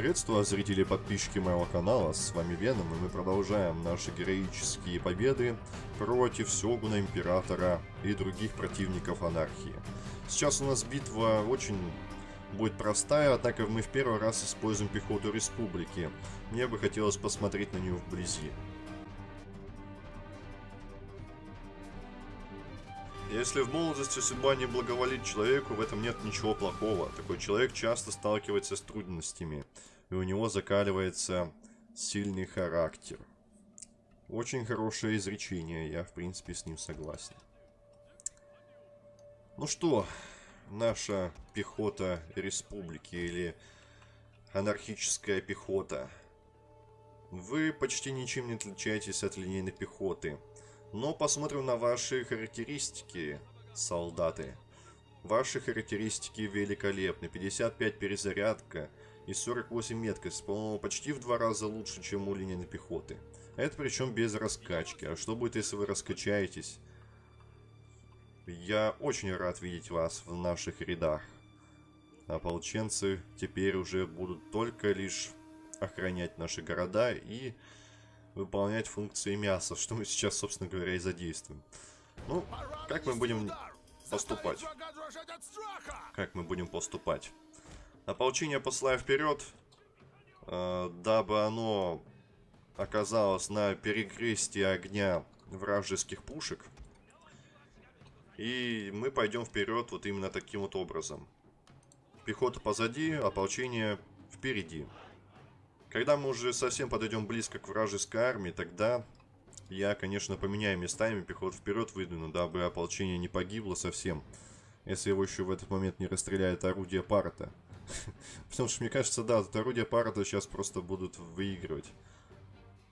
Приветствую зрители и подписчики моего канала, с вами Веном, и мы продолжаем наши героические победы против Сёгуна Императора и других противников анархии. Сейчас у нас битва очень будет простая, однако мы в первый раз используем пехоту Республики. Мне бы хотелось посмотреть на нее вблизи. Если в молодости судьба не благоволит человеку, в этом нет ничего плохого. Такой человек часто сталкивается с трудностями, и у него закаливается сильный характер. Очень хорошее изречение, я в принципе с ним согласен. Ну что, наша пехота республики или анархическая пехота. Вы почти ничем не отличаетесь от линейной пехоты. Но посмотрим на ваши характеристики, солдаты. Ваши характеристики великолепны. 55 перезарядка и 48 меткость. По-моему, почти в два раза лучше, чем у линейной пехоты. Это причем без раскачки. А что будет, если вы раскачаетесь? Я очень рад видеть вас в наших рядах. Ополченцы теперь уже будут только лишь охранять наши города и выполнять функции мяса, что мы сейчас, собственно говоря, и задействуем. Ну, как мы будем поступать? Как мы будем поступать? Ополчение посылаю вперед, э, дабы оно оказалось на перекрестии огня вражеских пушек. И мы пойдем вперед вот именно таким вот образом. Пехота позади, ополчение впереди. Когда мы уже совсем подойдем близко к вражеской армии, тогда я, конечно, поменяю местами, пехоту вперед выдвину, дабы ополчение не погибло совсем, если его еще в этот момент не расстреляет орудие парта. Потому что, мне кажется, да, орудие парта сейчас просто будут выигрывать.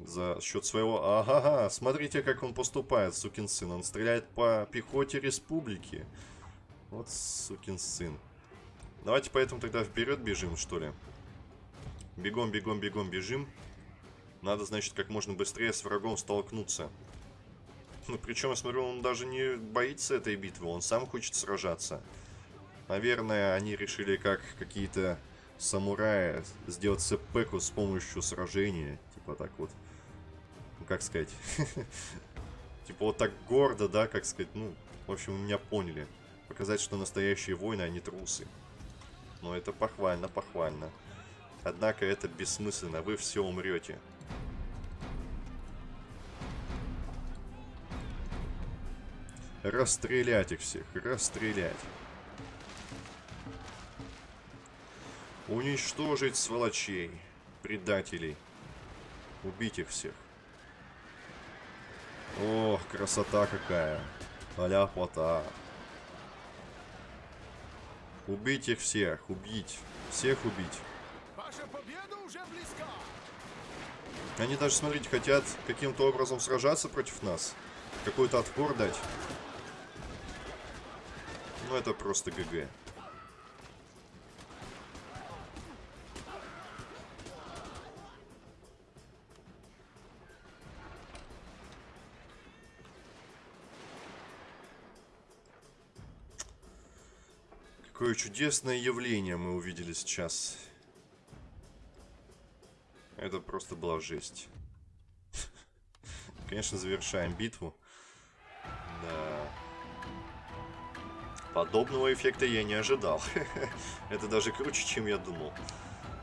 За счет своего... Ага, смотрите, как он поступает, сукин сын. Он стреляет по пехоте республики. Вот сукин сын. Давайте поэтому тогда вперед бежим, что ли. Бегом, бегом, бегом, бежим. Надо, значит, как можно быстрее с врагом столкнуться. Ну, причем, я смотрю, он даже не боится этой битвы, он сам хочет сражаться. Наверное, они решили, как какие-то самураи, сделать сэппеку с помощью сражения. Типа так вот. Ну, как сказать? Типа вот так гордо, да, как сказать, ну, в общем, меня поняли. Показать, что настоящие воины, а не трусы. Но это похвально, похвально. Однако это бессмысленно, вы все умрете. Расстрелять их всех, расстрелять. Уничтожить сволочей, предателей. Убить их всех. Ох, красота какая. а плота. Убить их всех, убить. Всех убить. Наша победа уже близка. Они даже, смотрите, хотят каким-то образом сражаться против нас. Какой-то отпор дать. Ну, это просто ГГ. Какое чудесное явление мы увидели сейчас. Это просто была жесть. Конечно, завершаем битву. Да. Подобного эффекта я не ожидал. Это даже круче, чем я думал.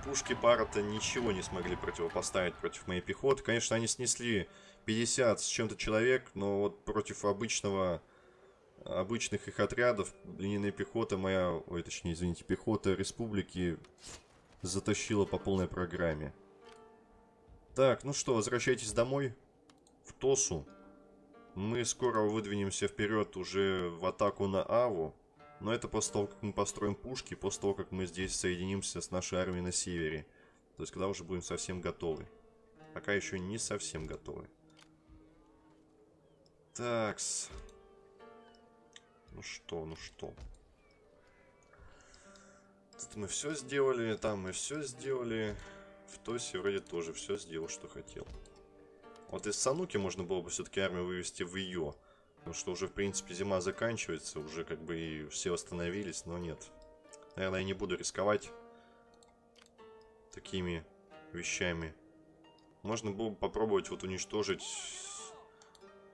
Пушки пара-то ничего не смогли противопоставить против моей пехоты. Конечно, они снесли 50 с чем-то человек, но вот против обычного обычных их отрядов линейная пехота моя, ой, точнее, извините, пехота республики затащила по полной программе. Так, ну что, возвращайтесь домой. В Тосу. Мы скоро выдвинемся вперед уже в атаку на Аву. Но это после того, как мы построим пушки, после того, как мы здесь соединимся с нашей армией на севере. То есть, когда уже будем совсем готовы. Пока еще не совсем готовы. Такс. Ну что, ну что. Тут мы все сделали, там мы все сделали. В Тосе вроде тоже все сделал, что хотел. Вот из Сануки можно было бы все-таки армию вывести в ее. Потому что уже, в принципе, зима заканчивается, уже как бы и все восстановились, но нет. Наверное, я не буду рисковать. такими вещами. Можно было бы попробовать вот уничтожить...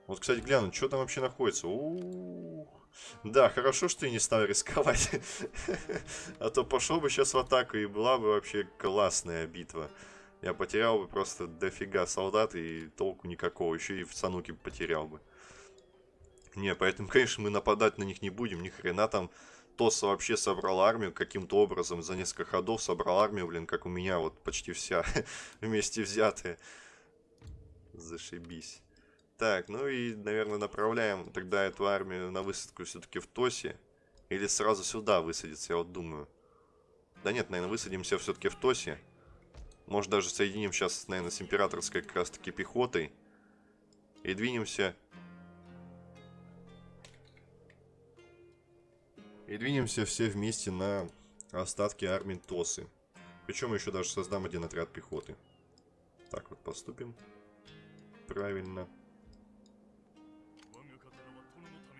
Вот, кстати, глянуть, что там вообще находится. У -у -у. Да, хорошо, что я не стал рисковать. А то пошел бы сейчас в атаку, и была бы вообще классная битва. Я потерял бы просто дофига солдат, и толку никакого. Еще и в Сануке потерял бы. Не, поэтому, конечно, мы нападать на них не будем. Ни хрена там Тоса вообще собрал армию каким-то образом. За несколько ходов собрал армию, блин, как у меня вот почти вся вместе взятая. Зашибись. Так, ну и, наверное, направляем тогда эту армию на высадку все-таки в Тосе. Или сразу сюда высадиться, я вот думаю. Да нет, наверное, высадимся все-таки в Тосе. Может, даже соединим сейчас, наверное, с императорской как раз-таки пехотой. И двинемся И двинемся все вместе на остатки армии Тосы. Причем еще даже создам один отряд пехоты. Так вот поступим. Правильно.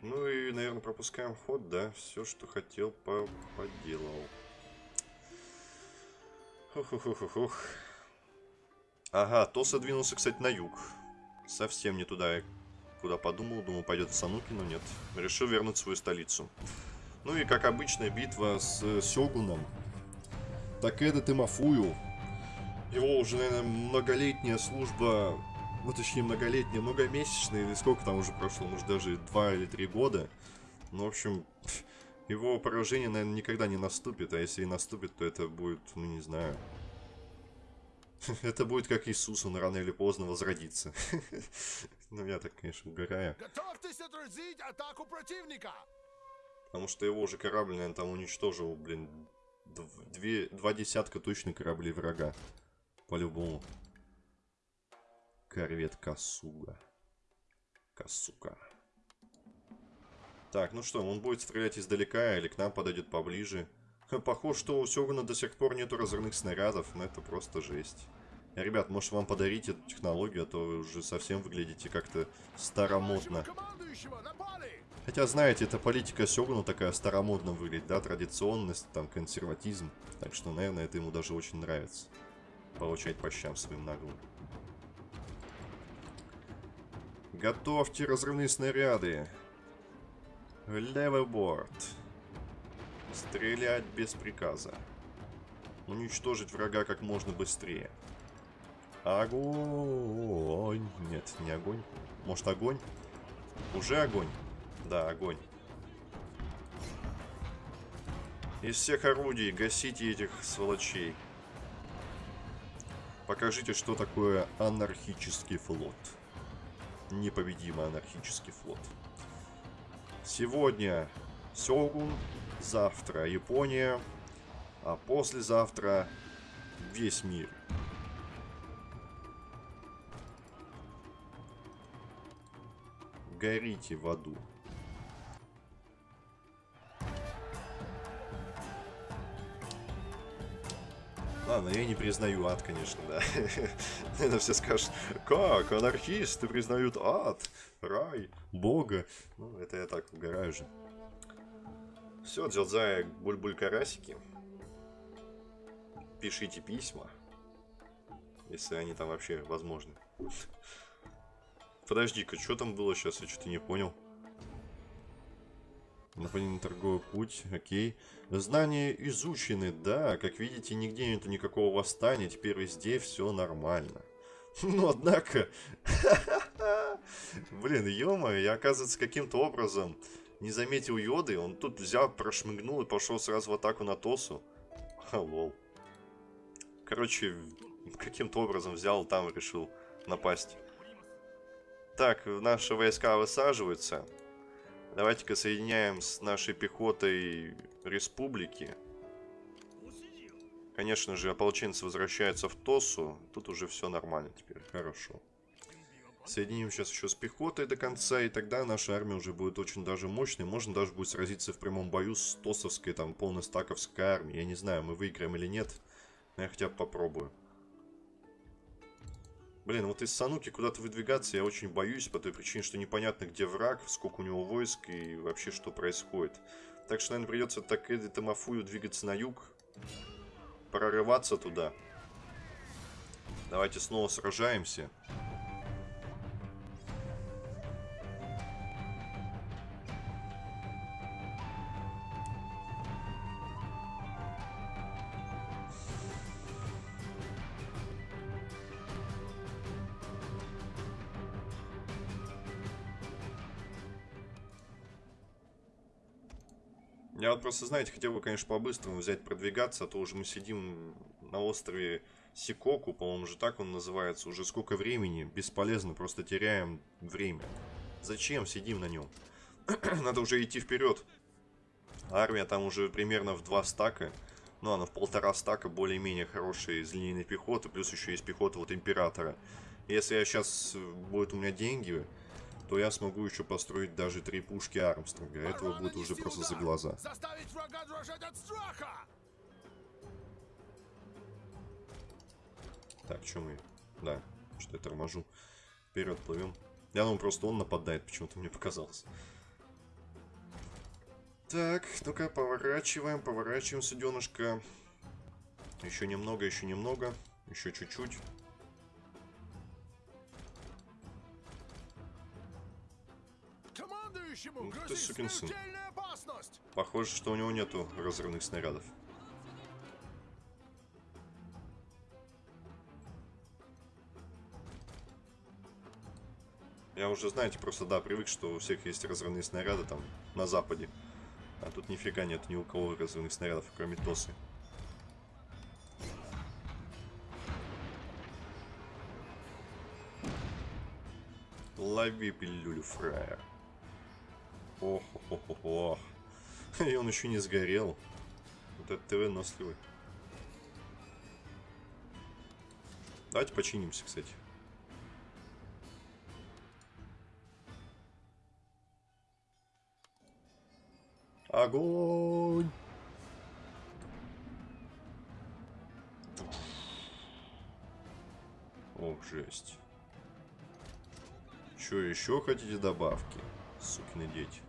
Ну и, наверное, пропускаем ход, да? Все, что хотел, по поделал. Хух-хух-хух-хух. Ага, Тоса двинулся, кстати, на юг. Совсем не туда, куда подумал. Думал, пойдет в Сануки, но нет. Решил вернуть свою столицу. Ну и, как обычно, битва с э, Сёгуном. Такеда Тимофую. Его уже, наверное, многолетняя служба, ну, точнее, многолетняя, многомесячная, или сколько там уже прошло, может, даже два или три года. Ну, в общем, его поражение, наверное, никогда не наступит, а если и наступит, то это будет, ну, не знаю... Это будет как Иисус, он рано или поздно возродится. Ну, я так, конечно, угораю. Готовьтесь отразить атаку противника! Потому что его уже корабль, наверное, там уничтожил, блин, две, два десятка точно кораблей врага. По-любому. Корвет Касуга. Касука. Так, ну что, он будет стрелять издалека или к нам подойдет поближе? Похоже, что у Сёгуна до сих пор нету разрывных снарядов, но это просто жесть. Ребят, может вам подарить эту технологию, а то вы уже совсем выглядите как-то старомодно. Хотя, знаете, эта политика Сёгуна такая старомодно выглядит, да, традиционность, там, консерватизм. Так что, наверное, это ему даже очень нравится. Получать по щам своим наглым. Готовьте разрывные снаряды. Левый. Стрелять без приказа. Уничтожить врага как можно быстрее. Огонь. Нет, не огонь. Может огонь? Уже огонь. Да, огонь. Из всех орудий гасите этих сволочей. Покажите, что такое анархический флот. Непобедимый анархический флот. Сегодня Сёгун, завтра Япония, а послезавтра весь мир. Горите в аду. Ладно, я не признаю ад, конечно, да. Это все скажут, как, анархисты признают ад, рай, бога. Ну, это я так угораю же. Все, Дзелзай, буль-буль карасики. Пишите письма. Если они там вообще возможны. Подожди-ка, что там было сейчас? Я что-то не понял. Нападение на торговый путь, окей. Знания изучены, да. Как видите, нигде нету никакого восстания. Теперь везде все нормально. Ну, однако... Блин, ё я, оказывается, каким-то образом не заметил Йоды. Он тут взял, прошмыгнул и пошел сразу в атаку на Тосу. Ха, лол. Короче, каким-то образом взял там и решил напасть. Так, наши войска высаживаются. Давайте-ка соединяем с нашей пехотой республики. Конечно же, ополченцы возвращаются в Тосу. Тут уже все нормально теперь. Хорошо. Соединим сейчас еще с пехотой до конца, и тогда наша армия уже будет очень даже мощной. Можно даже будет сразиться в прямом бою с Тосовской, там, полностаковской армией. Я не знаю, мы выиграем или нет, но я хотя бы попробую. Блин, вот из Сануки куда-то выдвигаться я очень боюсь, по той причине, что непонятно, где враг, сколько у него войск и вообще что происходит. Так что, наверное, придется так Эдди Тамафую двигаться на юг, прорываться туда. Давайте снова сражаемся. Я вот просто, знаете, хотел бы, конечно, по-быстрому взять, продвигаться, а то уже мы сидим на острове Сикоку, по-моему, же так он называется, уже сколько времени, бесполезно, просто теряем время. Зачем сидим на нем? Надо уже идти вперед. Армия там уже примерно в два стака, ну, она в полтора стака более-менее хорошая из линейной пехоты, плюс еще есть пехота вот Императора. Если я сейчас, э, будет у меня деньги, то я смогу еще построить даже три пушки Армстронга. Этого будет уже просто за глаза. Заставить врага дрожать от страха! Так, что мы? Да, что я торможу. Вперед плывем. Я думаю, просто он нападает, почему-то мне показалось. Так, ну-ка, поворачиваем, поворачиваем, суденышко. Еще немного, еще немного. Еще чуть-чуть. Ну, ты сукин сын. Похоже, что у него нету разрывных снарядов. Я уже, знаете, просто, да, привык, что у всех есть разрывные снаряды там на западе. А тут нифига нет ни у кого разрывных снарядов, кроме Тосы. Лови пилюлю, фраер. Ох, ох, ох, ох. И он еще не сгорел. Вот это ты выносливый. Давайте починимся, кстати. Огонь! Ох, жесть. Что, еще хотите добавки? Сукины дети.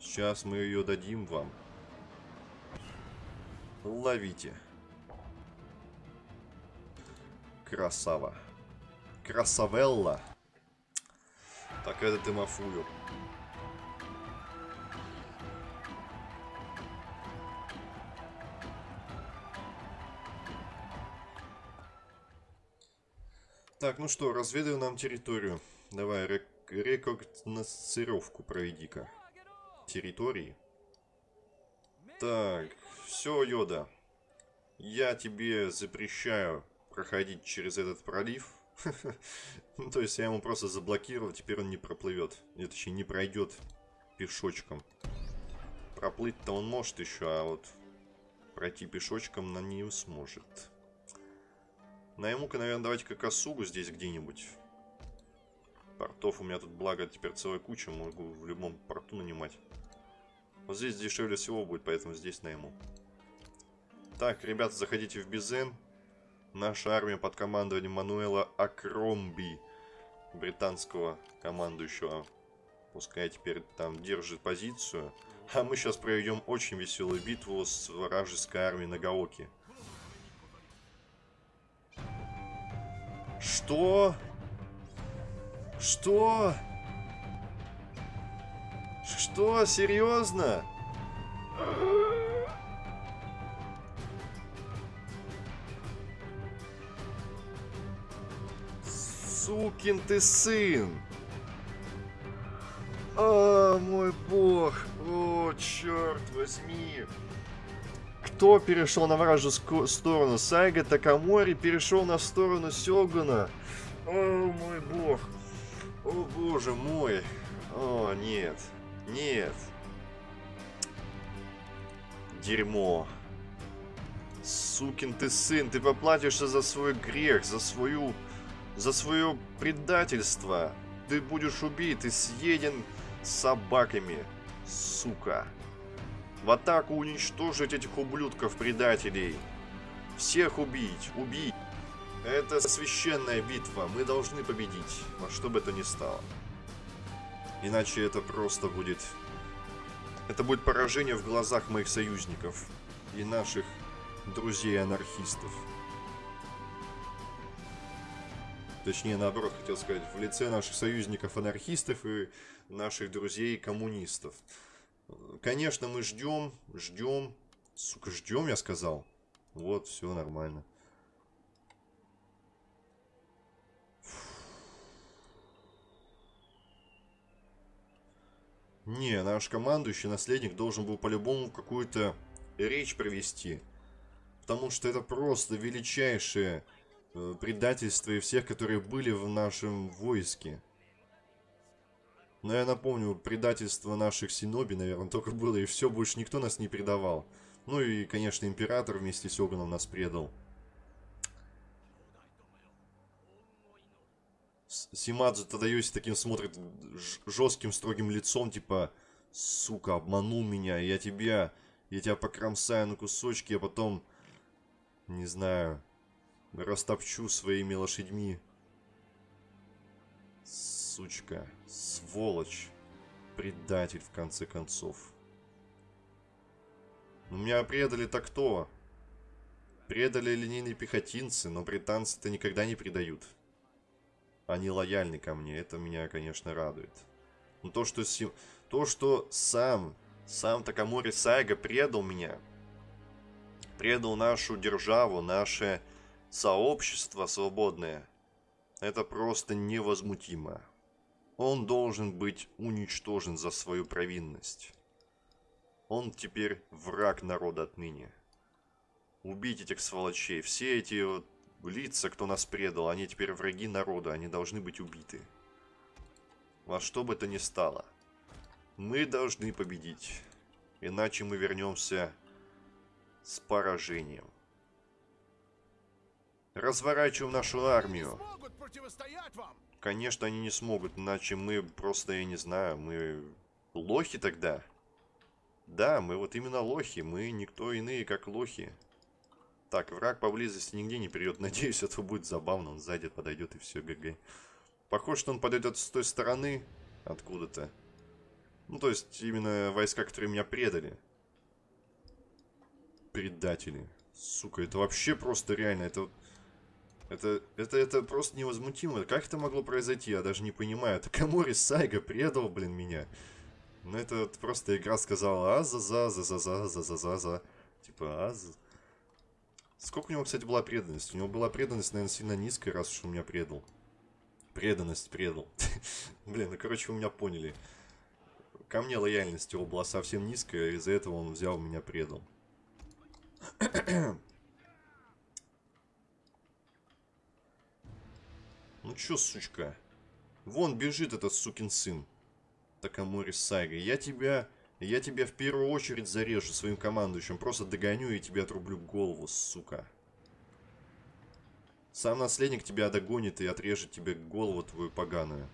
Сейчас мы ее дадим вам. Ловите. Красава. Красавелла. Так это ты мафую. Так, ну что, разведай нам территорию. Давай, рек рекогносцировку проведи-ка территории. Так, все, Йода. Я тебе запрещаю проходить через этот пролив. Ну, то есть я ему просто заблокировал, теперь он не проплывет. Нет, точнее, не пройдет пешочком. Проплыть-то он может еще, а вот пройти пешочком на не сможет. Найму-ка, наверное, давайте-ка косугу здесь где-нибудь. Портов у меня тут, благо, теперь целая куча. Могу в любом порту нанимать. Вот здесь дешевле всего будет, поэтому здесь найму. Так, ребята, заходите в Бизен. Наша армия под командованием Мануэла Акромби, британского командующего. Пускай теперь там держит позицию. А мы сейчас проведем очень веселую битву с вражеской армией Нагаоки. Что? Что? Что? Серьезно? Сукин ты сын! О, мой бог! О, черт возьми! Кто перешел на вражескую сторону? Сайга Такамори перешел на сторону Сёгуна. О, мой бог! О, боже мой. О, нет. Нет. Дерьмо. Сукин ты сын, ты поплатишься за свой грех, за свою... За свое предательство. Ты будешь убит и съеден собаками. Сука. В атаку уничтожить этих ублюдков-предателей. Всех убить, убить. Это священная битва, мы должны победить, во что бы это ни стало. Иначе это просто будет... Это будет поражение в глазах моих союзников и наших друзей-анархистов. Точнее, наоборот, хотел сказать, в лице наших союзников-анархистов и наших друзей-коммунистов. Конечно, мы ждем, ждем. Сука, ждем, я сказал. Вот, все нормально. Не, наш командующий наследник должен был по-любому какую-то речь провести. Потому что это просто величайшее э, предательство и всех, которые были в нашем войске. Но я напомню, предательство наших синоби, наверное, только было, и все, больше никто нас не предавал. Ну и, конечно, император вместе с Оганом нас предал. Симадзу Тадайоси таким смотрит жестким, строгим лицом, типа, сука, обманул меня, я тебя, я тебя покромсаю на кусочки, а потом, не знаю, растопчу своими лошадьми. Сучка, сволочь, предатель, в конце концов. Ну, меня предали-то кто? Предали линейные пехотинцы, но британцы-то никогда не предают они лояльны ко мне. Это меня, конечно, радует. Но то, что, си... то, что сам, сам Такамори Сайга предал меня, предал нашу державу, наше сообщество свободное, это просто невозмутимо. Он должен быть уничтожен за свою провинность. Он теперь враг народа отныне. Убить этих сволочей. Все эти вот лица, кто нас предал, они теперь враги народа, они должны быть убиты. Во что бы то ни стало. Мы должны победить. Иначе мы вернемся с поражением. Разворачиваем нашу армию. Конечно, они не смогут, иначе мы просто, я не знаю, мы лохи тогда. Да, мы вот именно лохи, мы никто иные, как лохи. Так, враг поблизости нигде не придет. Надеюсь, это будет забавно. Он сзади подойдет и все, ГГ. Похоже, что он подойдет с той стороны. Откуда-то. Ну, то есть, именно войска, которые меня предали. Предатели. Сука, это вообще просто реально. Это... Это, это, это просто невозмутимо. Как это могло произойти? Я даже не понимаю. Это Камори Сайга предал, блин, меня. Ну, это вот просто игра сказала а-за-за-за-за-за-за-за-за-за. Типа а-за... Сколько у него, кстати, была преданность? У него была преданность, наверное, сильно низкая, раз уж он меня предал. Преданность предал. Блин, ну, короче, вы меня поняли. Ко мне лояльность его была совсем низкая, из-за этого он взял меня предал. ну чё, сучка? Вон бежит этот сукин сын. Такамори Сайга. Я тебя я тебя в первую очередь зарежу своим командующим. Просто догоню и тебе отрублю голову, сука. Сам наследник тебя догонит и отрежет тебе голову твою поганую.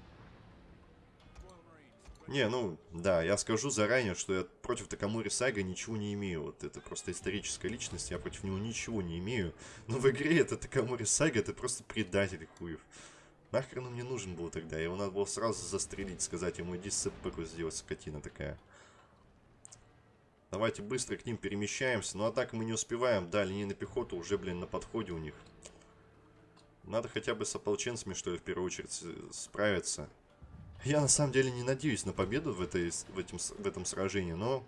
Не, ну, да, я скажу заранее, что я против Такамури Сага ничего не имею. Вот это просто историческая личность, я против него ничего не имею. Но в игре это Такамури Сага, это просто предатель хуев. Нахрен он мне нужен был тогда? Его надо было сразу застрелить, сказать ему, иди сэпэку сделать, скотина такая. Давайте быстро к ним перемещаемся. Ну а так мы не успеваем. Да, линейная пехота уже, блин, на подходе у них. Надо хотя бы с ополченцами, что ли, в первую очередь справиться. Я на самом деле не надеюсь на победу в, этой, в, этим, в этом сражении, но...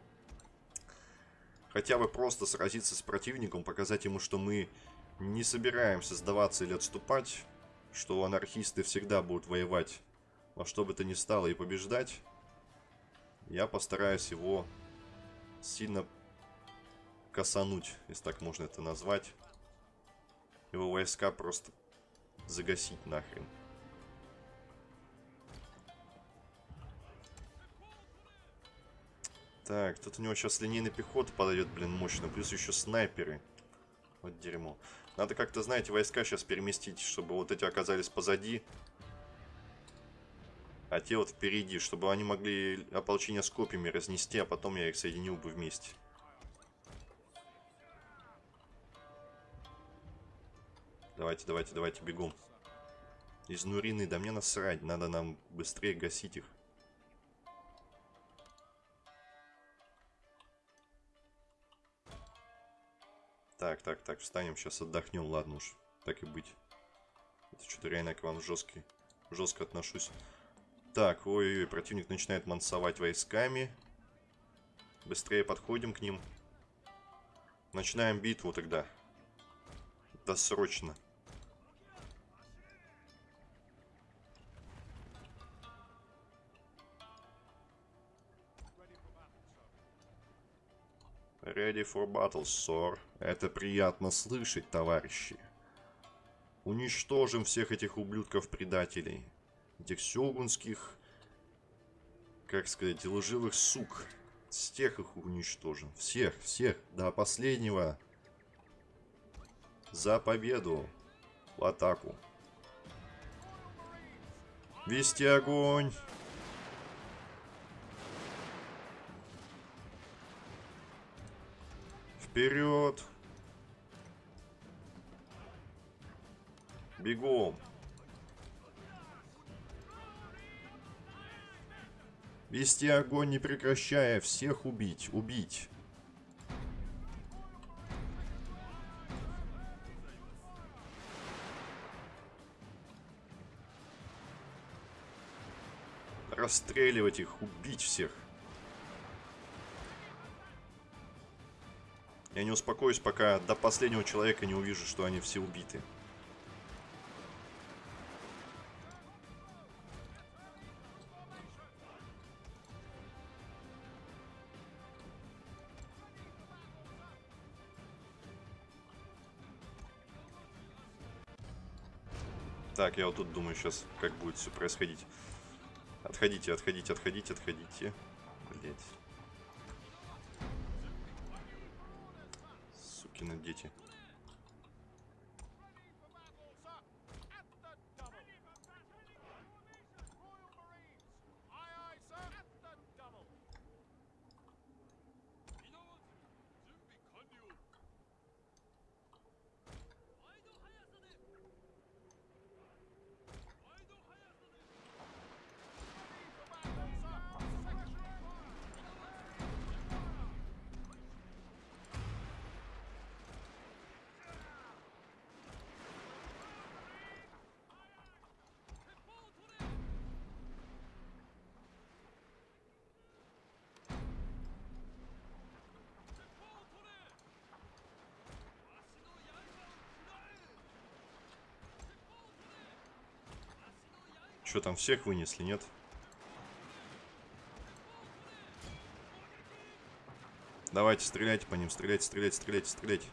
Хотя бы просто сразиться с противником, показать ему, что мы не собираемся сдаваться или отступать, что анархисты всегда будут воевать во что бы то ни стало и побеждать. Я постараюсь его сильно косануть, если так можно это назвать. Его войска просто загасить нахрен. Так, тут у него сейчас линейный пехота подойдет, блин, мощно. Плюс еще снайперы. Вот дерьмо. Надо как-то, знаете, войска сейчас переместить, чтобы вот эти оказались позади. А те вот впереди, чтобы они могли ополчение с копьями разнести, а потом я их соединил бы вместе. Давайте, давайте, давайте, бегом. Из Нурины, да мне насрать, надо нам быстрее гасить их. Так, так, так, встанем, сейчас отдохнем, ладно уж, так и быть. Это что-то реально к вам жесткий, жестко отношусь. Так, ой-ой, противник начинает мансовать войсками. Быстрее подходим к ним. Начинаем битву тогда. Досрочно. Ready for battle, sir. Это приятно слышать, товарищи. Уничтожим всех этих ублюдков-предателей. Этих сёгунских, как сказать, лживых сук. С тех их уничтожим. Всех, всех, до последнего. За победу. В атаку. Вести огонь. Вперед! Бегом! Вести огонь не прекращая, всех убить, убить. Расстреливать их, убить всех. Я не успокоюсь, пока до последнего человека не увижу, что они все убиты. Я вот тут думаю сейчас, как будет все происходить. Отходите, отходите, отходите, отходите. Блять. Сукины дети. Что там, всех вынесли, нет? Давайте, стреляйте по ним, стреляйте, стреляйте, стреляйте, стреляйте.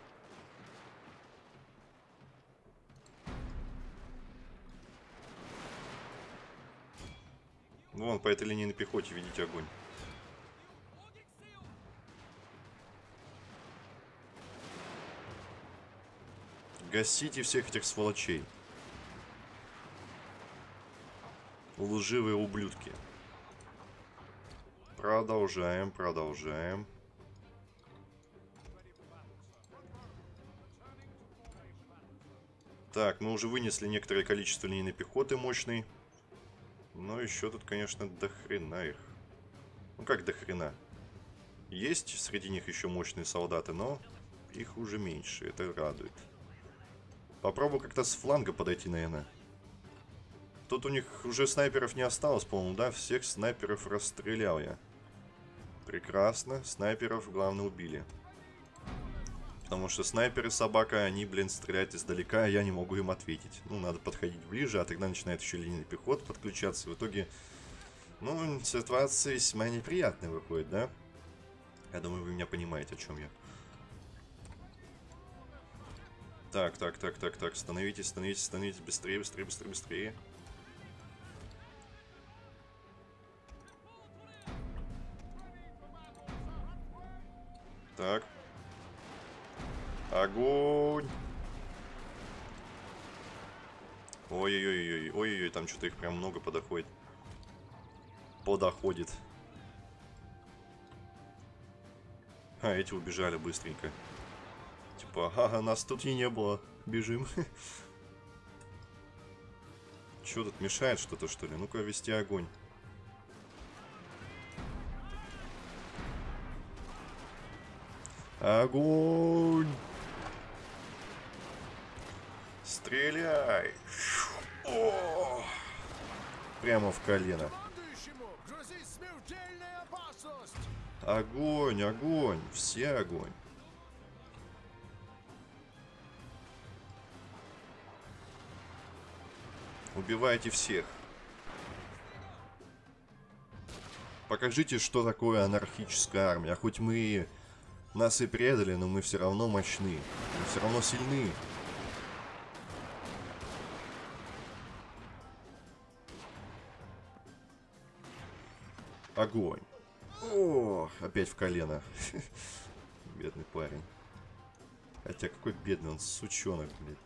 Вон, по этой линии на пехоте видите огонь. Гасите всех этих сволочей. Лживые ублюдки. Продолжаем, продолжаем. Так, мы уже вынесли некоторое количество линейной пехоты мощной. Но еще тут, конечно, до хрена их. Ну как до хрена? Есть среди них еще мощные солдаты, но их уже меньше. Это радует. Попробую как-то с фланга подойти, наверное. Тут у них уже снайперов не осталось, по-моему, да? Всех снайперов расстрелял я. Прекрасно. Снайперов, главное, убили. Потому что снайперы собака, они, блин, стреляют издалека, а я не могу им ответить. Ну, надо подходить ближе, а тогда начинает еще линия пехот подключаться. В итоге, ну, ситуация весьма неприятная выходит, да? Я думаю, вы меня понимаете, о чем я. Так, так, так, так, так, становитесь, становитесь, становитесь быстрее, быстрее, быстрее, быстрее. Так. Огонь! Ой-ой-ой, ой-ой-ой, там что-то их прям много подоходит. Подоходит. А, эти убежали быстренько. Типа, ага, нас тут и не было. Бежим. Что тут мешает что-то, что ли? Ну-ка, вести огонь. Огонь! Стреляй! О! Прямо в колено. Огонь, огонь, все огонь. Убивайте всех. Покажите, что такое анархическая армия. Хоть мы нас и предали, но мы все равно мощны. Мы все равно сильны. Огонь. О, опять в колено. Бедный парень. Хотя какой бедный он, сучонок, блядь.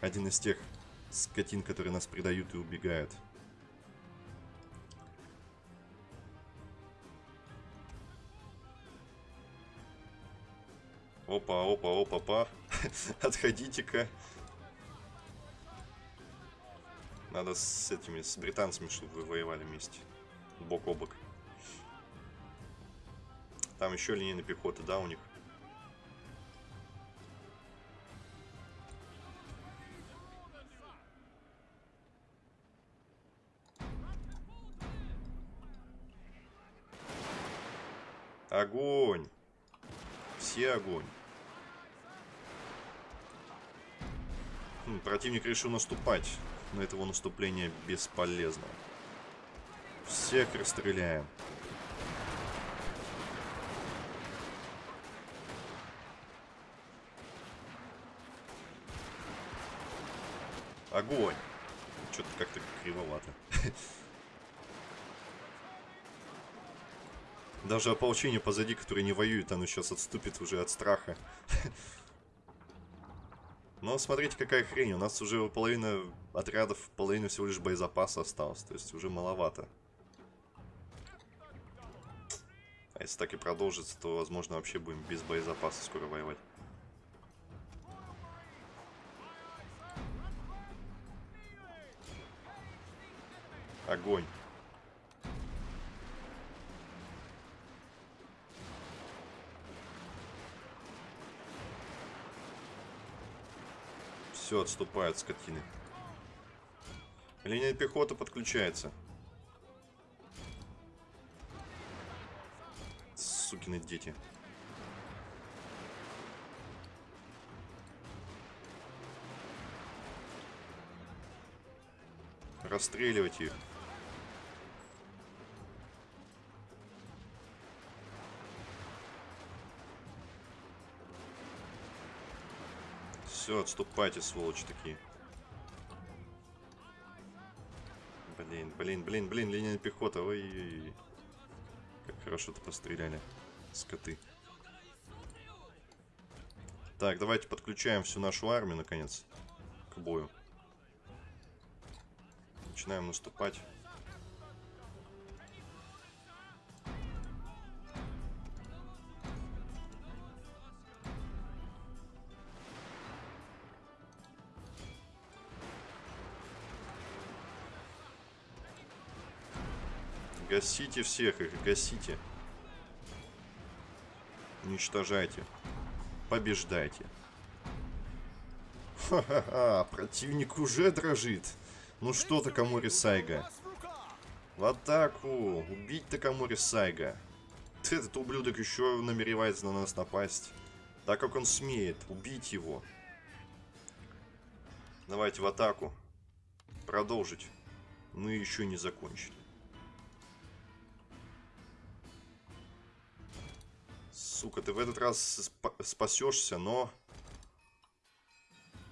Один из тех скотин, которые нас предают и убегают. Опа, опа, опа, па. Отходите-ка. Надо с этими, с британцами, чтобы вы воевали вместе. Бок о бок. Там еще линейная пехота, да, у них? Огонь! Все огонь. Хм, противник решил наступать, но этого наступления бесполезно. Всех расстреляем. Огонь! Что-то как-то кривовато. Даже ополчение позади, которое не воюет, оно сейчас отступит уже от страха. Но смотрите, какая хрень. У нас уже половина отрядов, половина всего лишь боезапаса осталось. То есть уже маловато. А если так и продолжится, то, возможно, вообще будем без боезапаса скоро воевать. Огонь. Все, отступают скотины. Линия пехоты подключается. Сукины дети. Расстреливать их. Все, отступайте, сволочи такие. Блин, блин, блин, блин, линия пехота. Ой, ой, ой. Как хорошо-то постреляли. Скоты. Так, давайте подключаем всю нашу армию, наконец, к бою. Начинаем наступать. Гасите всех их, гасите. Уничтожайте. Побеждайте. Ха-ха-ха, противник уже дрожит. Ну что ты, Камори Сайга? В атаку! Убить Такамори Сайга. Этот ублюдок еще намеревается на нас напасть. Так как он смеет. Убить его. Давайте в атаку. Продолжить. Мы еще не закончили. Сука, ты в этот раз сп спасешься, но...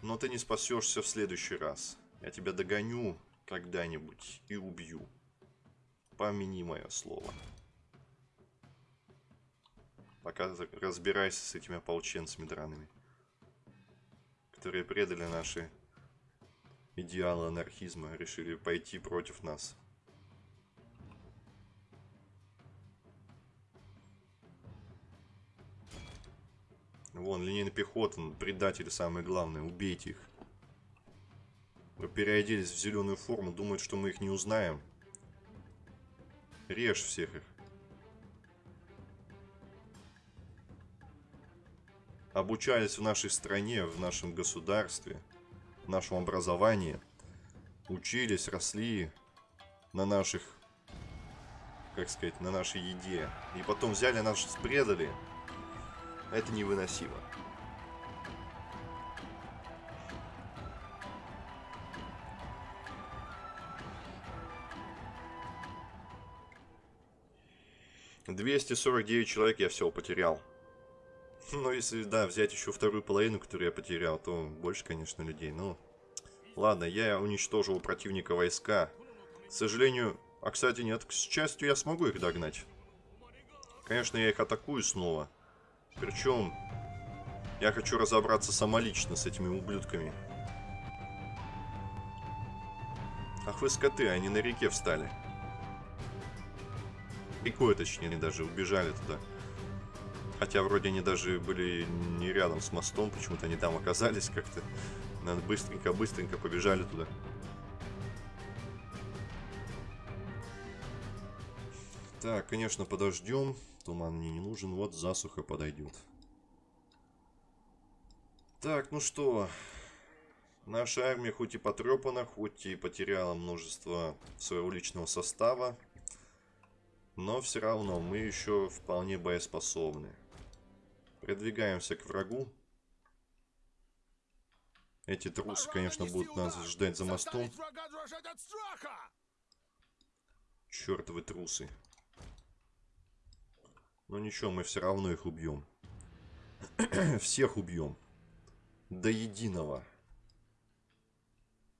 Но ты не спасешься в следующий раз. Я тебя догоню когда-нибудь и убью. Помяни мое слово. Пока разбирайся с этими ополченцами драными. Которые предали наши идеалы анархизма, решили пойти против нас. Вон, линейный пехота, предатели самые главные, убейте их. Вы переоделись в зеленую форму, думают, что мы их не узнаем. Режь всех их. Обучались в нашей стране, в нашем государстве. нашем образовании, учились, росли на наших, как сказать, на нашей еде, и потом взяли нас, предали, это невыносимо. Двести сорок девять человек я всего потерял. Ну, если, да, взять еще вторую половину, которую я потерял, то больше, конечно, людей. Ну, ладно, я уничтожил у противника войска. К сожалению... А, кстати, нет, к счастью, я смогу их догнать. Конечно, я их атакую снова. Причем, я хочу разобраться самолично с этими ублюдками. Ах вы скоты, они на реке встали. Рекой, точнее, они даже убежали туда. Хотя вроде они даже были не рядом с мостом, почему-то они там оказались как-то. Надо быстренько-быстренько побежали туда. Так, конечно, подождем. Туман мне не нужен. Вот засуха подойдет. Так, ну что. Наша армия хоть и потрепана, хоть и потеряла множество своего личного состава. Но все равно мы еще вполне боеспособны. Продвигаемся к врагу. Эти трусы, конечно, будут нас ждать за мостом. Чертовы трусы. Но ничего, мы все равно их убьем. Всех убьем. До единого.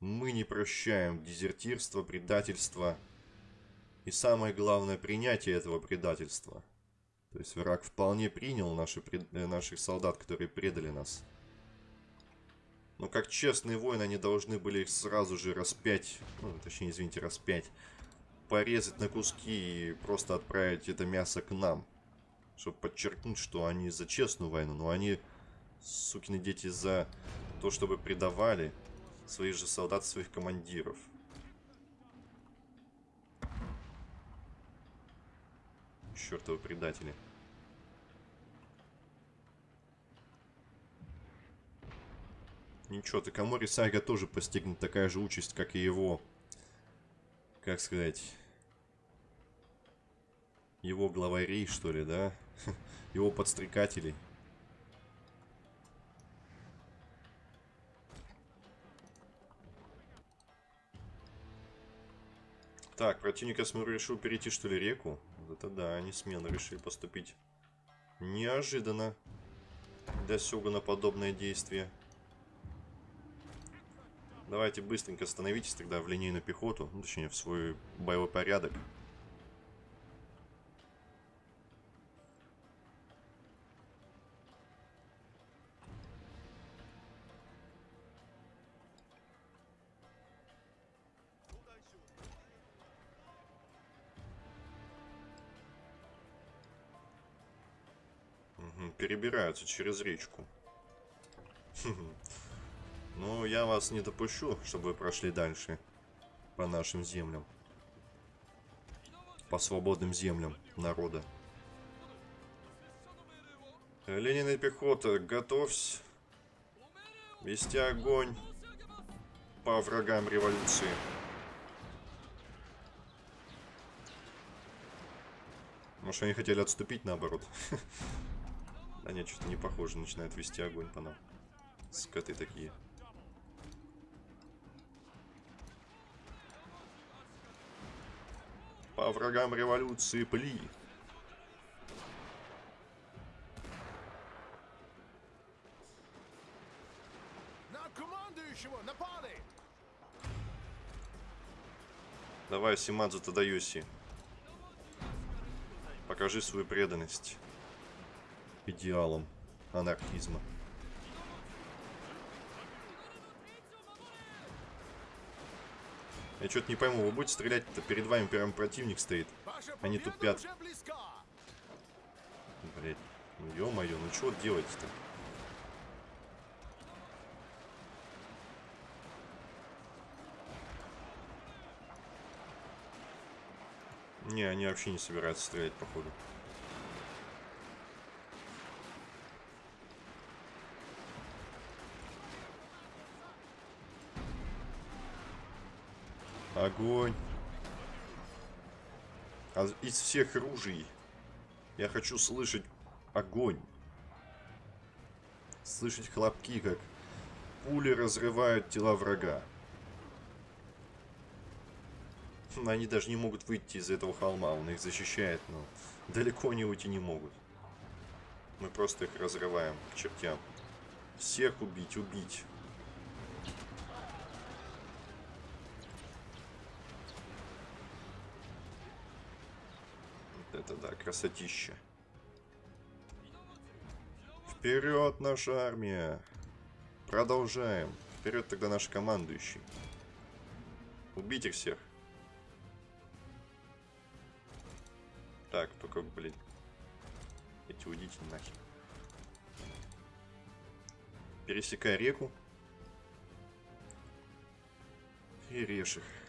Мы не прощаем дезертирство, предательство. И самое главное, принятие этого предательства – то есть враг вполне принял наши. Э, наших солдат, которые предали нас. Но как честные воины, они должны были их сразу же распять, ну, точнее, извините, распять, порезать на куски и просто отправить это мясо к нам. Чтобы подчеркнуть, что они за честную войну, но они, сукины дети, за то, чтобы предавали своих же солдат, своих командиров. Чертовы предатели. Ничего, Такамори Сайга тоже постигнет такая же участь, как и его... Как сказать... Его главарей, что ли, да? Его подстрекателей. Так, противник, я смотрю, решил перейти, что ли, реку. Вот это да, они смело решили поступить. Неожиданно. Для Сёгуна подобное действие. Давайте быстренько становитесь тогда в линейную пехоту, ну, точнее в свой боевой порядок. Перебираются через речку. Но я вас не допущу, чтобы вы прошли дальше по нашим землям. По свободным землям народа. Ленина пехота, готовься вести огонь по врагам революции. Может, они хотели отступить наоборот? Да нет, что-то не похоже, начинают вести огонь по нам. Скоты такие. По врагам революции пли. На командующего напали! Давай, Симадзу Тадаюси. Покажи свою преданность идеалам анархизма. Я что-то не пойму, вы будете стрелять-то перед вами прям противник стоит. Они тупят. Блять, ну ё-моё, ну что делать-то? Не, они вообще не собираются стрелять, походу. Огонь. А из всех ружей я хочу слышать огонь. Слышать хлопки, как пули разрывают тела врага. Хм, Они даже не могут выйти из этого холма, он их защищает, но далеко они уйти не могут. Мы просто их разрываем к чертям. Всех убить, убить. Вот это да, красотища. Вперед, наша армия! Продолжаем. Вперед тогда наш командующий. Убить их всех. Так, только, блин. Эти уйдите нахер. Пересекай реку. И режь их.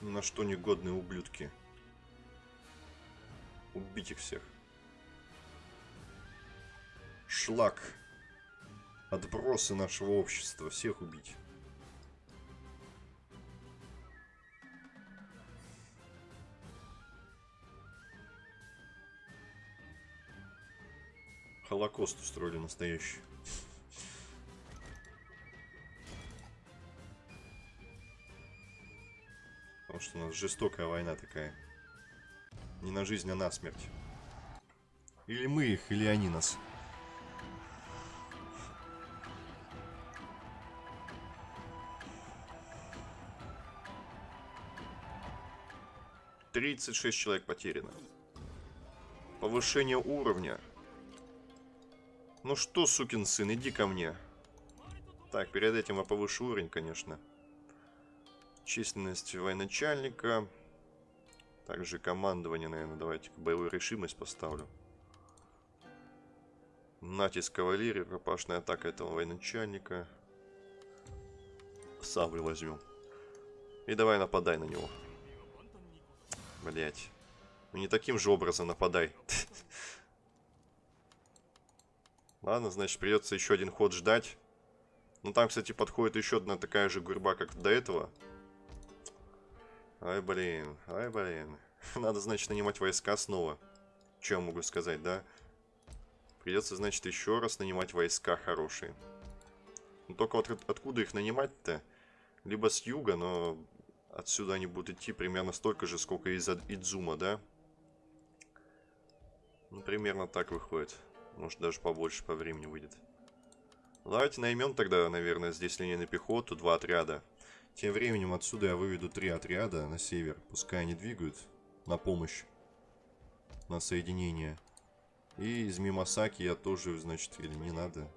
На что негодные ублюдки. Убить их всех. Шлак. Отбросы нашего общества. Всех убить. Холокост устроили настоящий. Что у нас жестокая война такая. Не на жизнь, а на смерть. Или мы их, или они нас. Тридцать шесть человек потеряно. Повышение уровня. Ну что, сукин сын, иди ко мне. Так, перед этим я повышу уровень, конечно. Численность военачальника. Также командование, наверное, давайте боевую решимость поставлю. Натиск кавалерии, пропашная атака этого военачальника. Саблю возьмем. И давай нападай на него. Блять. Ну не таким же образом нападай. Ладно, значит, придется еще один ход ждать. Ну, там, кстати, подходит еще одна такая же гурьба, как до этого. Ай, блин, ай, блин. Надо, значит, нанимать войска снова. Че я могу сказать, да? Придется, значит, еще раз нанимать войска хорошие. Ну, только вот от- откуда их нанимать-то? Либо с юга, но отсюда они будут идти примерно столько же, сколько из Идзума, да? Ну, примерно так выходит. Может, даже побольше по времени выйдет. Давайте наймем тогда, наверное, здесь линейную пехоту, два отряда. Тем временем отсюда я выведу три отряда на север. Пускай они двигают на помощь, на соединение. И из Мимасаки я тоже, значит, или не надо.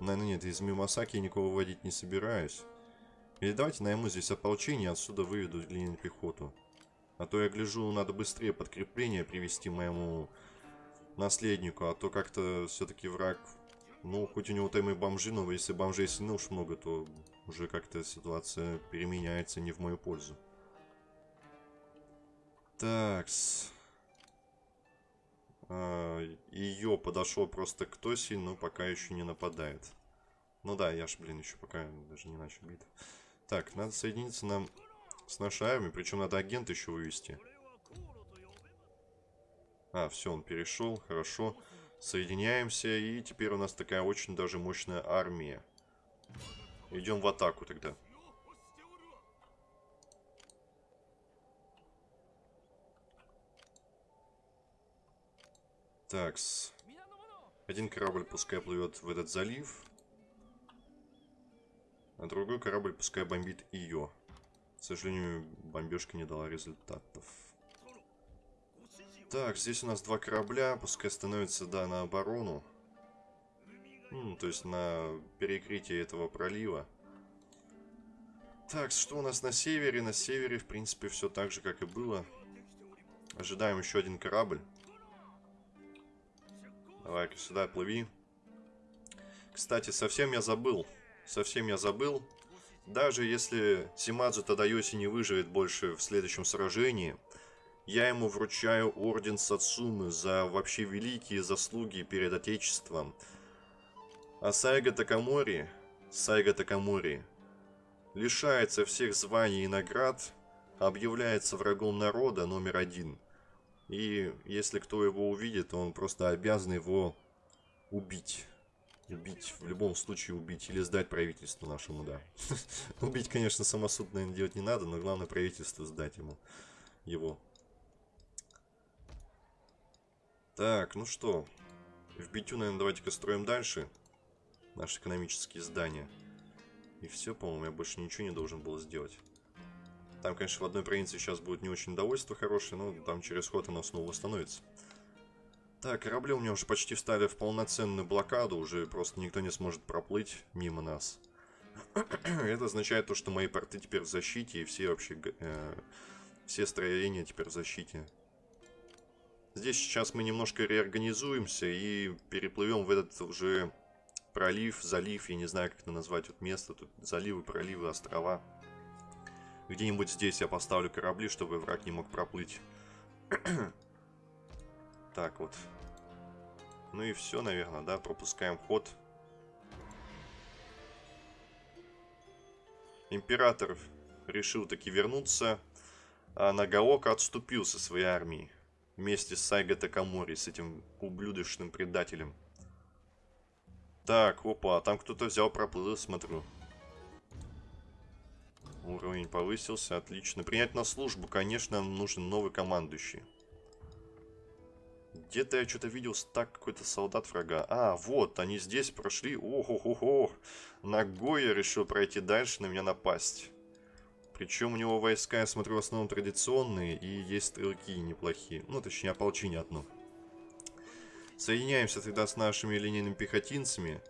Наверное, нет, из Мимасаки я никого выводить не собираюсь. Или давайте найму здесь ополчение, отсюда выведу линейную пехоту. А то я гляжу, надо быстрее подкрепление привести моему наследнику, а то как-то все-таки враг, ну, хоть у него там и бомжи, но если бомжей сильно уж много, то уже как-то ситуация переменяется не в мою пользу. Такс. А, ее подошел просто к Тоси, но пока еще не нападает. Ну да, я ж, блин, еще пока даже не начал битву. Так, надо соединиться нам с нашей армией, причем надо агента еще вывести. А, все, он перешел, хорошо. Соединяемся, и теперь у нас такая очень даже мощная армия. Идем в атаку тогда. Такс. Один корабль пускай плывет в этот залив. А другой корабль пускай бомбит ее. К сожалению, бомбежка не дала результатов. Так, здесь у нас два корабля, пускай становятся, да, на оборону. Ну, то есть на перекрытие этого пролива. Так, что у нас на севере? На севере, в принципе, все так же, как и было. Ожидаем еще один корабль. Давай-ка сюда плыви. Кстати, совсем я забыл. Совсем я забыл. Даже если Симадзу Тадайоси не выживет больше в следующем сражении, я ему вручаю орден Сацумы за вообще великие заслуги перед Отечеством. А Сайга Такамори Сайга Такамури. Лишается всех званий и наград, объявляется врагом народа номер один. И если кто его увидит, он просто обязан его убить. Убить, в любом случае убить. Или сдать правительству нашему, да. Убить, конечно, самосуд, наверное, делать не надо, но главное правительству сдать ему его. Так, ну что. В битю, наверное, давайте-ка строим дальше. Наши экономические здания. И все, по-моему, я больше ничего не должен был сделать. Там, конечно, в одной провинции сейчас будет не очень довольство хорошее, но там через ход оно снова восстановится. Так, корабли у меня уже почти встали в полноценную блокаду, уже просто никто не сможет проплыть мимо нас. Это означает то, что мои порты теперь в защите, и все вообще, э, все строения теперь в защите. Здесь сейчас мы немножко реорганизуемся и переплывем в этот уже пролив, залив, я не знаю, как это назвать, вот место, тут заливы, проливы, острова. Где-нибудь здесь я поставлю корабли, чтобы враг не мог проплыть. так вот. Ну и все, наверное, да, пропускаем ход. Император решил таки вернуться, а Нагаока отступил со своей армией. Вместе с Сайго Такамори, с этим ублюдочным предателем. Так, опа, там кто-то взял, проплыл, смотрю. Уровень повысился, отлично. Принять на службу, конечно, нужен новый командующий. Где-то я что-то видел так какой-то солдат врага. А, вот, они здесь прошли. Ох-ох-ох. Ногой я решил пройти дальше, на меня напасть. Причем у него войска, я смотрю, в основном традиционные, и есть стрелки неплохие. Ну, точнее, ополчение одно. Соединяемся тогда с нашими линейными пехотинцами.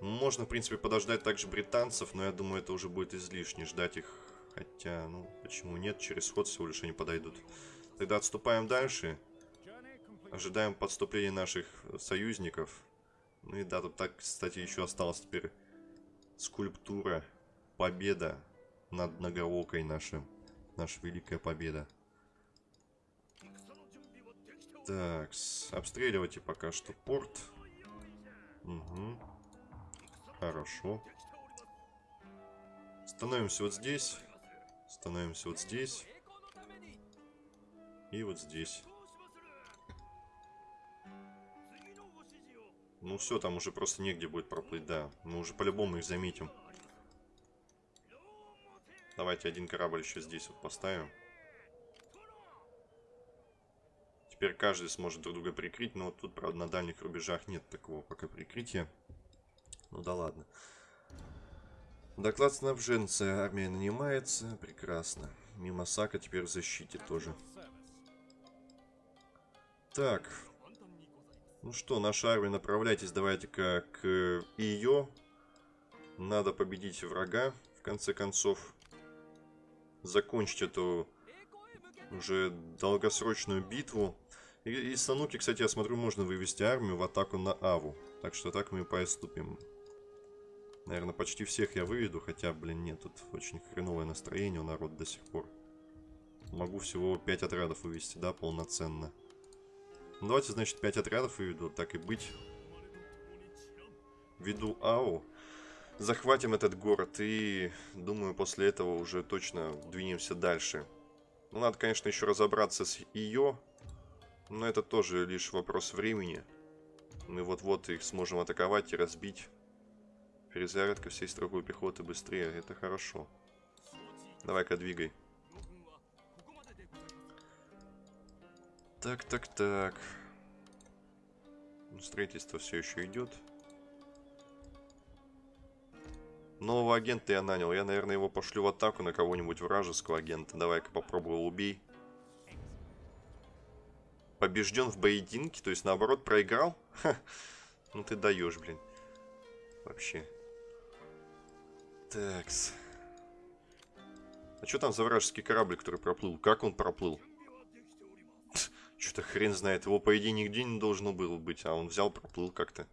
Можно, в принципе, подождать также британцев, но я думаю, это уже будет излишне ждать их. Хотя, ну, почему нет, через ход всего лишь они подойдут. Тогда отступаем дальше. Ожидаем подступления наших союзников. Ну и да, тут так, кстати, еще осталась теперь скульптура. Победа над Нагаокой наша. Наша великая победа. Так, обстреливайте пока что порт. Угу. Хорошо. Становимся вот здесь. Становимся вот здесь. И вот здесь. Ну все, там уже просто негде будет проплыть, да. Мы уже по-любому их заметим. Давайте один корабль еще здесь вот поставим. Теперь каждый сможет друг друга прикрыть, но тут, правда, на дальних рубежах нет такого пока прикрытия. Ну да ладно. Доклад снабженца. Армия нанимается. Прекрасно. Мимо Сака теперь в защите тоже. Так. Ну что, наша армия, направляйтесь давайте-ка к ее. Надо победить врага, в конце концов. Закончить эту уже долгосрочную битву. И Сануки, кстати, я смотрю, можно вывести армию в атаку на Аву. Так что так мы и поступим. Наверное, почти всех я выведу, хотя, блин, нет, тут очень хреновое настроение у народа до сих пор. Могу всего 5 отрядов вывести, да, полноценно. Ну, давайте, значит, 5 отрядов выведу, так и быть. Веду АУ. Захватим этот город и, думаю, после этого уже точно двинемся дальше. Ну, надо, конечно, еще разобраться с ее, но это тоже лишь вопрос времени. Мы вот-вот их сможем атаковать и разбить. Перезарядка всей строгой пехоты быстрее. Это хорошо. Давай-ка двигай. Так, так, так. Строительство все еще идет. Нового агента я нанял. Я, наверное, его пошлю в атаку на кого-нибудь вражеского агента. Давай-ка попробую убей. Побежден в поединке, то есть наоборот проиграл? Ха. Ну ты даешь, блин. Вообще. Такс. А что там за вражеский корабль, который проплыл? Как он проплыл? Что-то хрен знает. Его, по идее, нигде не должно было быть. А он взял, проплыл как-то.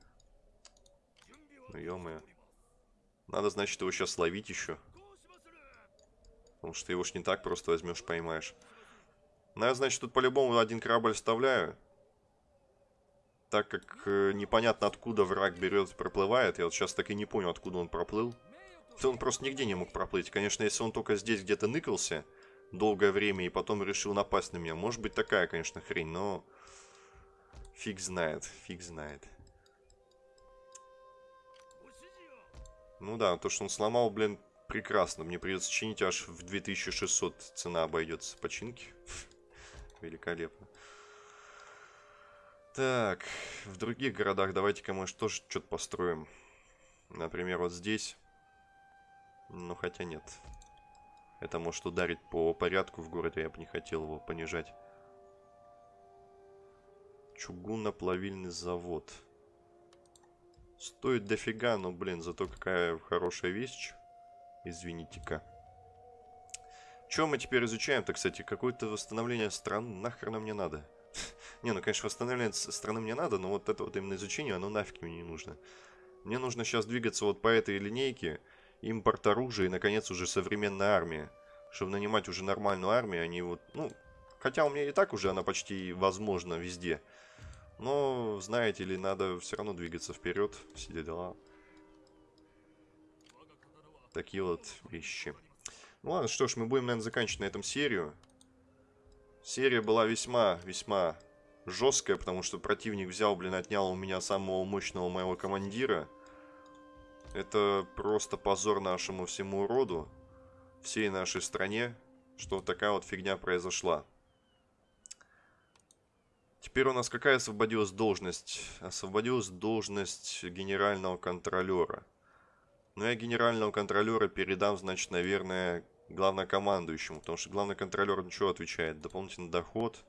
Ну, ё-моё. Надо, значит, его сейчас ловить еще. Потому что его ж не так просто возьмешь, поймаешь. Ну, я, значит, тут по-любому один корабль вставляю. так как э, непонятно откуда враг берет, проплывает, я вот сейчас так и не понял, откуда он проплыл, он просто нигде не мог проплыть. Конечно, если он только здесь где-то ныкался долгое время и потом решил напасть на меня, может быть такая, конечно, хрень, но фиг знает, фиг знает. Ну да, то, что он сломал, блин, прекрасно. Мне придется чинить аж в 2600 цена обойдется починки. Великолепно. Так, в других городах давайте-ка мы тоже что-то построим. Например, вот здесь. Ну, хотя нет. Это может ударить по порядку в городе, я бы не хотел его понижать. Чугунно-плавильный завод. Стоит дофига, но, блин, зато какая хорошая вещь. Извините-ка. Чем мы теперь изучаем-то, кстати? Какое-то восстановление стран нахрена мне надо? не, ну, конечно, восстановление страны мне надо, но вот это вот именно изучение, оно нафиг мне не нужно. Мне нужно сейчас двигаться вот по этой линейке, импорт оружия и, наконец, уже современная армия. Чтобы нанимать уже нормальную армию, они вот, ну, хотя у меня и так уже она почти возможна везде. Но, знаете ли, надо все равно двигаться вперед, все дела. Такие вот вещи. Ну ладно, что ж, мы будем, наверное, заканчивать на этом серию. Серия была весьма-весьма жесткая, потому что противник взял, блин, отнял у меня самого мощного моего командира. Это просто позор нашему всему роду, всей нашей стране, что такая вот фигня произошла. Теперь у нас какая освободилась должность? Освободилась должность генерального контролера. Но я генерального контролера передам, значит, наверное, главнокомандующему. Потому что главный контролер ничего отвечает? Дополнительный доход.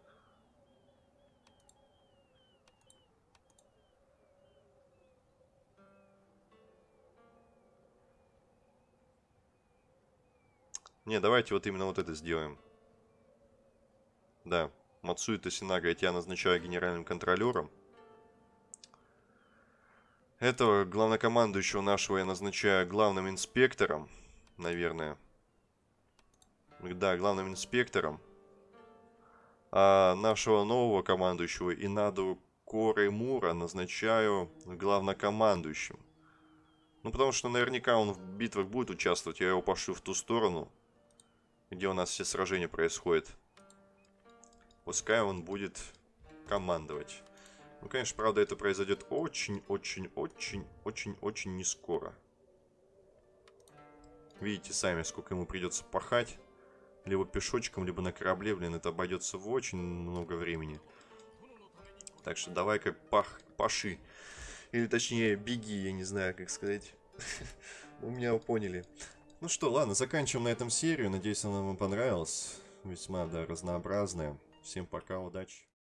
Не, давайте вот именно вот это сделаем. Да. Мацуита Синага я тебя назначаю генеральным контролером. Этого главнокомандующего нашего я назначаю главным инспектором, наверное. Да, главным инспектором. А нашего нового командующего Инаду Коры Мура назначаю главнокомандующим. Ну, потому что наверняка он в битвах будет участвовать, я его пошлю в ту сторону, где у нас все сражения происходят. Пускай он будет командовать. Ну, конечно, правда, это произойдет очень-очень-очень-очень-очень не скоро. Видите сами, сколько ему придется пахать. Либо пешочком, либо на корабле, блин, это обойдется в очень много времени. Так что давай-ка пах, паши. Или точнее, беги, я не знаю, как сказать. У меня поняли. Ну что, ладно, заканчиваем на этом серию. Надеюсь, она вам понравилась. Весьма, да, разнообразная. Всем пока, удачи.